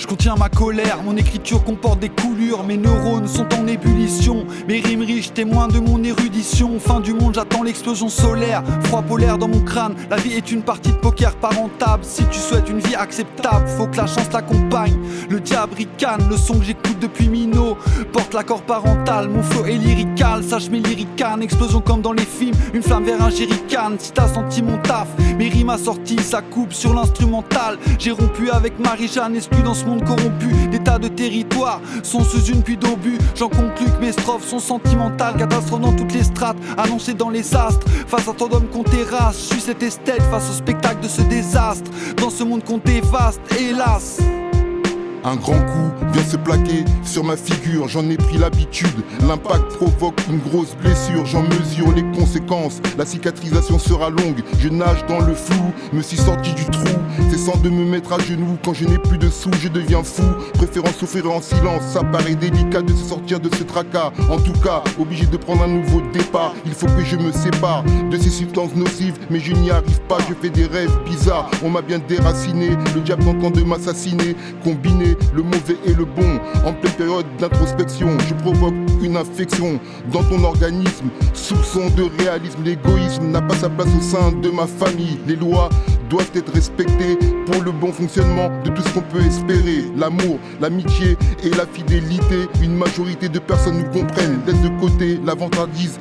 Je contiens ma colère, mon écriture comporte des coulures, mes neurones sont en ébullition, mes rimes riches témoins de mon érudition. Fin du monde, j'attends l'explosion solaire, froid polaire dans mon crâne. La vie est une partie de poker pas rentable. Si tu souhaites une vie acceptable, faut que la chance l'accompagne. Le diable ricane, le son que j'écoute depuis Mino porte l'accord parental. Mon flow est lyrical, sache mes lyricanes, explosion comme dans les films, une flamme vers un jerrycan. Si t'as senti mon taf, mes rimes assorties, ça coupe sur l'instrumental. J'ai rompu avec Marie-Jeanne, exclu dans ce Des tas de territoires sont sous une pluie d'obus. J'en conclus que mes strophes sont sentimentales, catastrophes dans toutes les strates, annoncées dans les astres. Face à ton homme qu'on terrasse, je suis cet esthète face au spectacle de ce désastre. Dans ce monde qu'on dévaste, hélas. Un grand coup vient se plaquer sur ma figure, j'en ai pris l'habitude. L'impact provoque une grosse blessure, j'en mesure les conséquences. La cicatrisation sera longue, je nage dans le flou, me suis sorti du trou. C'est sans de me mettre à genoux, quand je n'ai plus de sous, je deviens fou. Préférant souffrir en silence, ça paraît délicat de se sortir de ce tracas. En tout cas, obligé de prendre un nouveau départ, il faut que je me sépare de ces substances nocives, mais je n'y arrive pas, je fais des rêves bizarres. On m'a bien déraciné, le diable tente de m'assassiner, combiné le mauvais et le bon. En pleine période d'introspection, je provoque une infection dans ton organisme. Soupçon de réalisme, l'égoïsme n'a pas sa place au sein de ma famille. Les lois doivent être respectées pour le bon fonctionnement de tout ce qu'on peut espérer. L'amour, l'amitié et la fidélité, une majorité de personnes nous comprennent. Laisse de côté la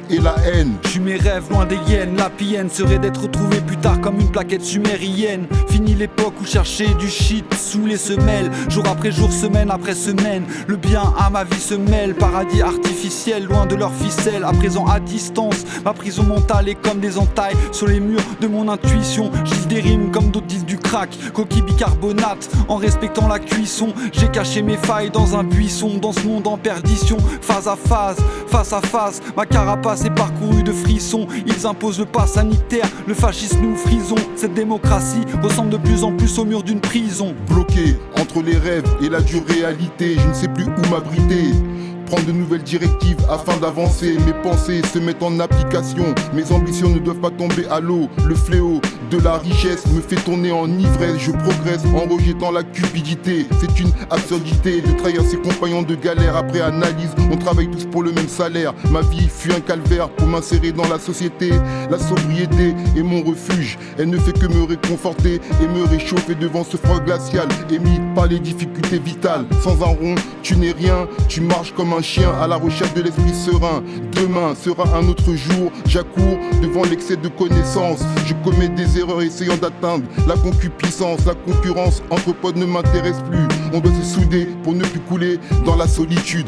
et la haine. Je mes rêves loin des hyènes, la pienne serait d'être retrouvé plus tard comme une plaquette sumérienne. Fini l'époque où chercher du shit sous les semelles, jour après jour, semaine après semaine. Le bien à ma vie se mêle, paradis artificiel, loin de leur ficelle, à présent à distance. Ma prison mentale est comme des entailles sur les murs de mon intuition. J'y des rimes comme d'autres disent du crack, coquille bicarbonate. En respectant la cuisson, j'ai caché mes failles dans un buisson, dans ce monde en perdition. Phase à phase, face à face, ma carapace est parcourue de frissons. Ils imposent le pas sanitaire, le fascisme nous frisons. Cette démocratie ressemble de plus en plus au mur d'une prison. Bloqué entre les rêves et la dure réalité, je ne sais plus où m'abriter prendre de nouvelles directives afin d'avancer. Mes pensées se mettent en application. Mes ambitions ne doivent pas tomber à l'eau. Le fléau de la richesse me fait tourner en ivresse. Je progresse en rejetant la cupidité. C'est une absurdité de trahir ses compagnons de galère après analyse. On travaille tous pour le même salaire. Ma vie fut un calvaire pour m'insérer dans la société. La sobriété est mon refuge. Elle ne fait que me réconforter et me réchauffer devant ce froid glacial émis par les difficultés vitales. Sans un rond, tu n'es rien. Tu marches comme un chien à la recherche de l'esprit serein. Demain sera un autre jour. J'accours devant l'excès de connaissances. Je commets des erreurs essayant d'atteindre la concupiscence. La concurrence entre potes ne m'intéresse plus. On doit se souder pour ne plus couler dans la solitude.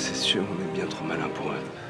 C'est sûr, on est bien trop malin pour eux.